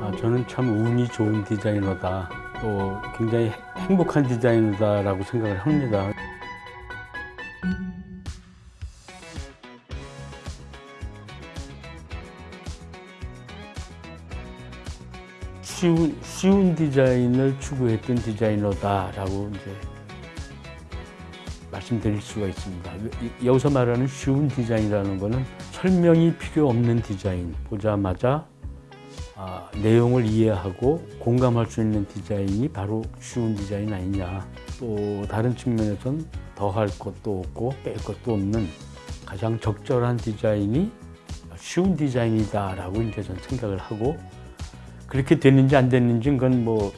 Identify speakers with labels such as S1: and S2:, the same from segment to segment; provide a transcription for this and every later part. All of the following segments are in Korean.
S1: 아, 저는 참 운이 좋은 디자이너다. 또 굉장히 행복한 디자이너다라고 생각을 합니다. 쉬운, 쉬운 디자인을 추구했던 디자이너다라고 이제 말씀드릴 수가 있습니다. 이- 여기서 말하는 쉬운 디자인이라는 거는 설명이 필요 없는 디자인, 보자마자 아, 내용을 이해하고 공감할 수 있는 디자인이 바로 쉬운 디자인 아니냐. 또 다른 측면에선 더할 것도 없고 뺄 것도 없는 가장 적절한 디자인이 쉬운 디자인이다 라고 이제 전 생각을 하고 그렇게 됐는지 안 됐는지 그건 뭐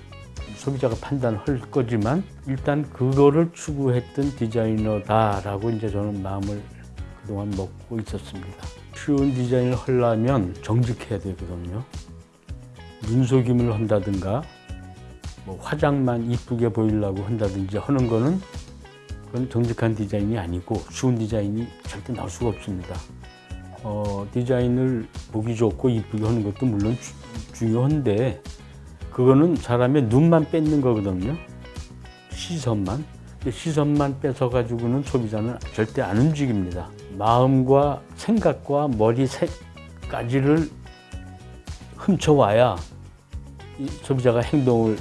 S1: 소비자가 판단할 거지만 일단 그거를 추구했던 디자이너다라고 이제 저는 마음을 그동안 먹고 있었습니다. 쉬운 디자인을 하려면 정직해야 되거든요. 눈속임을 한다든가 뭐 화장만 이쁘게 보이려고 한다든지 하는 거는 그건 정직한 디자인이 아니고 쉬운 디자인이 절대 나올 수가 없습니다. 어, 디자인을 보기 좋고 이쁘게 하는 것도 물론 주- 중요한데 그거는 사람의 눈만 뺏는 거거든요. 시선만. 시선만 뺏어 가지고는 소비자는 절대 안 움직입니다. 마음과 생각과 머리 색까지를 훔쳐와야 이 소비자가 행동을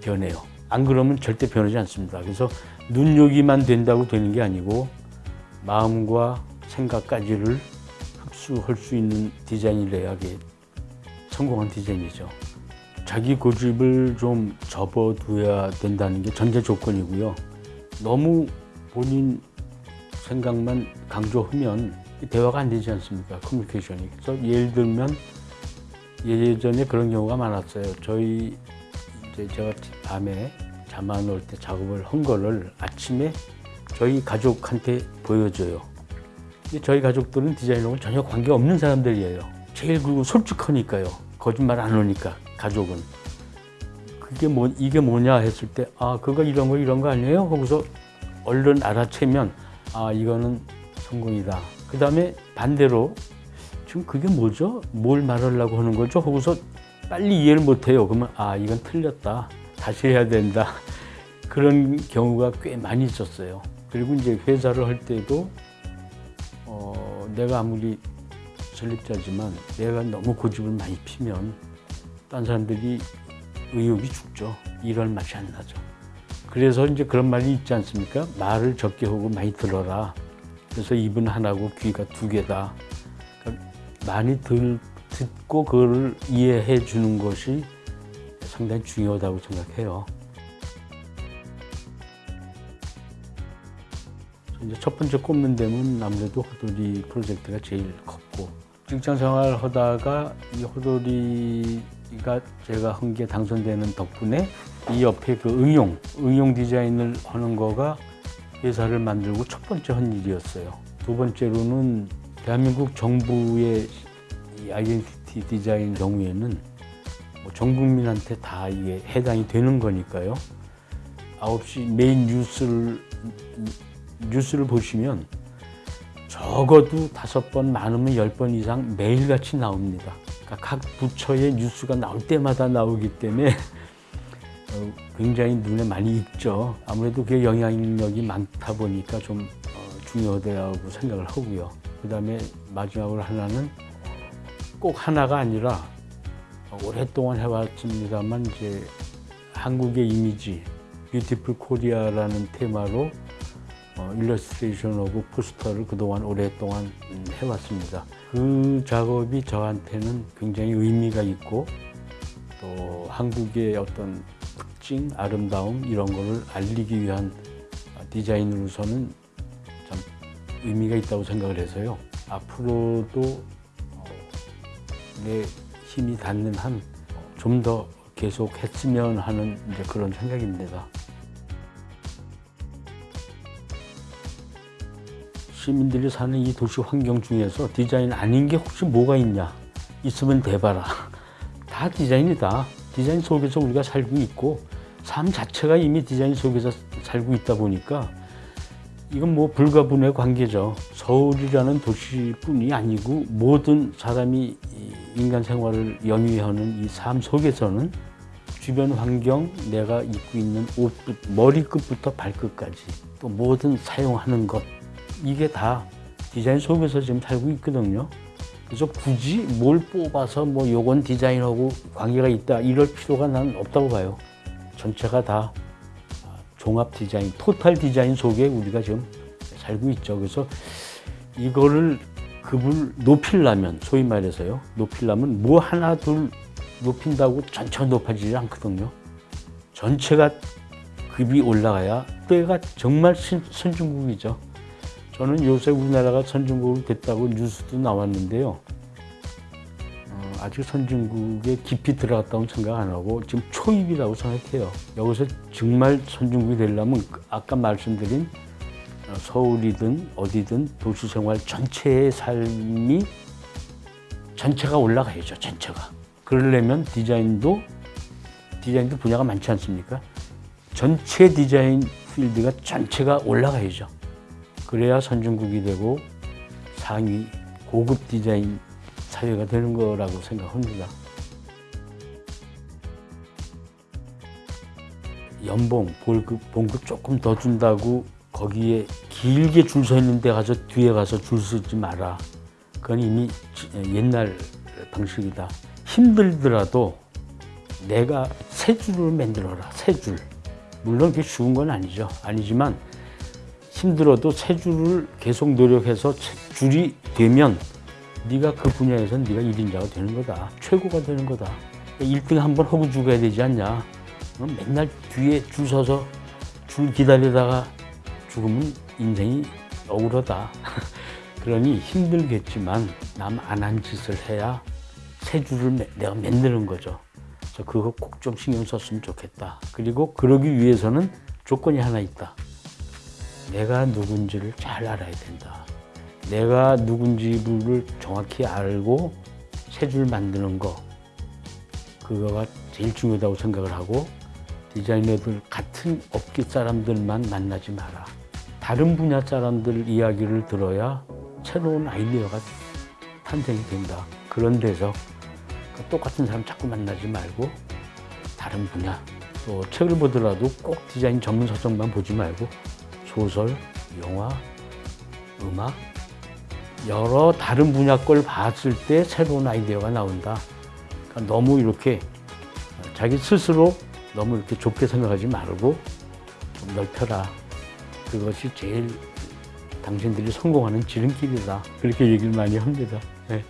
S1: 변해요. 안 그러면 절대 변하지 않습니다. 그래서 눈요기만 된다고 되는 게 아니고 마음과 생각까지를 흡수할 수 있는 디자인이래야 게 성공한 디자인이죠. 자기 고집을 좀 접어둬야 된다는 게 전제 조건이고요. 너무 본인 생각만 강조하면 대화가 안 되지 않습니까? 커뮤니케이션이. 그래서 예를 들면 예전에 그런 경우가 많았어요. 저희 이제 제가 밤에 잠 안 올 때 작업을 한 거를 아침에 저희 가족한테 보여줘요. 저희 가족들은 디자이너하고 전혀 관계 없는 사람들이에요. 제일 그리고 솔직하니까요. 거짓말 안 하니까 가족은. 그게 뭐 이게 뭐냐 했을 때 아 그거 이런 거 이런 거 아니에요? 하고서 얼른 알아채면 아 이거는 성공이다. 그 다음에 반대로 지금 그게 뭐죠? 뭘 말하려고 하는 거죠? 하고서 빨리 이해를 못해요. 그러면 아 이건 틀렸다. 다시 해야 된다. 그런 경우가 꽤 많이 있었어요. 그리고 이제 회사를 할 때도 어, 내가 아무리 설립자지만 내가 너무 고집을 많이 피면 딴 사람들이 의욕이 죽죠. 일할 맛이 안 나죠. 그래서 이제 그런 말이 있지 않습니까? 말을 적게 하고 많이 들어라. 그래서 입은 하나고 귀가 두 개다. 많이 들, 듣고 그걸 이해해 주는 것이 상당히 중요하다고 생각해요. 이제 첫 번째 꼽는 데는 아무래도 호돌이 프로젝트가 제일 컸고 직장 생활 하다가 이 호돌이가 제가 한 게 당선되는 덕분에 이 옆에 그 응용, 응용 디자인을 하는 거가 회사를 만들고 첫 번째 한 일이었어요. 두 번째로는 대한민국 정부의 이 아이덴티티 디자인 경우에는 뭐 전 국민한테 다 이게 해당이 되는 거니까요. 9시 메인 뉴스를 뉴스를 보시면 적어도 다섯 번 많으면 열 번 이상 매일같이 나옵니다. 그러니까 각 부처의 뉴스가 나올 때마다 나오기 때문에 어, 굉장히 눈에 많이 익죠. 아무래도 그게 영향력이 많다 보니까 좀 어, 중요하다고 생각을 하고요. 그 다음에 마지막으로 하나는 꼭 하나가 아니라 오랫동안 해왔습니다만 이제 한국의 이미지 Beautiful Korea라는 테마로 어, 일러스트레이션하고 포스터를 그동안 오랫동안 음, 해왔습니다. 그 작업이 저한테는 굉장히 의미가 있고 또 한국의 어떤 특징, 아름다움 이런 거를 알리기 위한 디자인으로서는 참 의미가 있다고 생각을 해서요. 앞으로도 어, 내 힘이 닿는 한 좀 더 계속 했으면 하는 이제 그런 생각입니다. 시민들이 사는 이 도시 환경 중에서 디자인 아닌 게 혹시 뭐가 있냐? 있으면 대봐라. 다 디자인이다. 디자인 속에서 우리가 살고 있고 삶 자체가 이미 디자인 속에서 살고 있다 보니까 이건 뭐 불가분의 관계죠. 서울이라는 도시뿐이 아니고 모든 사람이 이 인간 생활을 영위하는 이 삶 속에서는 주변 환경, 내가 입고 있는 옷, 머리끝부터 발끝까지 또 모든 사용하는 것 이게 다 디자인 속에서 지금 살고 있거든요. 그래서 굳이 뭘 뽑아서 뭐 요건 디자인하고 관계가 있다 이럴 필요가 난 없다고 봐요. 전체가 다 종합 디자인, 토탈 디자인 속에 우리가 지금 살고 있죠. 그래서 이거를 급을 높이려면 소위 말해서요. 높이려면 뭐 하나 둘 높인다고 전체가 높아지지 않거든요. 전체가 급이 올라가야 때가 정말 신- 선진국이죠. 저는 요새 우리나라가 선진국이 됐다고 뉴스도 나왔는데요. 어, 아직 선진국에 깊이 들어갔다고 생각 안 하고 지금 초입이라고 생각해요. 여기서 정말 선진국이 되려면 그 아까 말씀드린 어, 서울이든 어디든 도시 생활 전체의 삶이 전체가 올라가야죠. 전체가. 그러려면 디자인도 디자인도 분야가 많지 않습니까? 전체 디자인 필드가 전체가 올라가야죠. 그래야 선진국이 되고 상위 고급 디자인 사회가 되는 거라고 생각합니다. 연봉, 월급, 봉급 조금 더 준다고 거기에 길게 줄 서 있는 데 가서 뒤에 가서 줄 서지 마라. 그건 이미 지- 옛날 방식이다. 힘들더라도 내가 세 줄을 만들어라. 세 줄. 물론 그게 쉬운 건 아니죠. 아니지만 힘들어도 세 줄을 계속 노력해서 세 줄이 되면 네가 그 분야에서 네가 1인자가 되는 거다. 최고가 되는 거다. 1등 한번 하고 죽어야 되지 않냐. 어, 맨날 뒤에 줄 서서 줄 기다리다가 죽으면 인생이 억울하다. 그러니 힘들겠지만 남 안 한 짓을 해야 세 줄을 매- 내가 만드는 거죠. 그래서 그거 꼭 좀 신경 썼으면 좋겠다. 그리고 그러기 위해서는 조건이 하나 있다. 내가 누군지를 잘 알아야 된다. 내가 누군지를 정확히 알고 세 줄 만드는 거 그거가 제일 중요하다고 생각을 하고 디자이너들 같은 업계 사람들만 만나지 마라. 다른 분야 사람들 이야기를 들어야 새로운 아이디어가 탄생이 된다. 그런 데서 그 똑같은 사람 자꾸 만나지 말고 다른 분야 또 책을 보더라도 꼭 디자인 전문 서적만 보지 말고 소설, 영화, 음악 여러 다른 분야 걸 봤을 때 새로운 아이디어가 나온다. 그러니까 너무 이렇게 자기 스스로 너무 이렇게 좁게 생각하지 말고 좀 넓혀라. 그것이 제일 당신들이 성공하는 지름길이다. 그렇게 얘기를 많이 합니다. 네.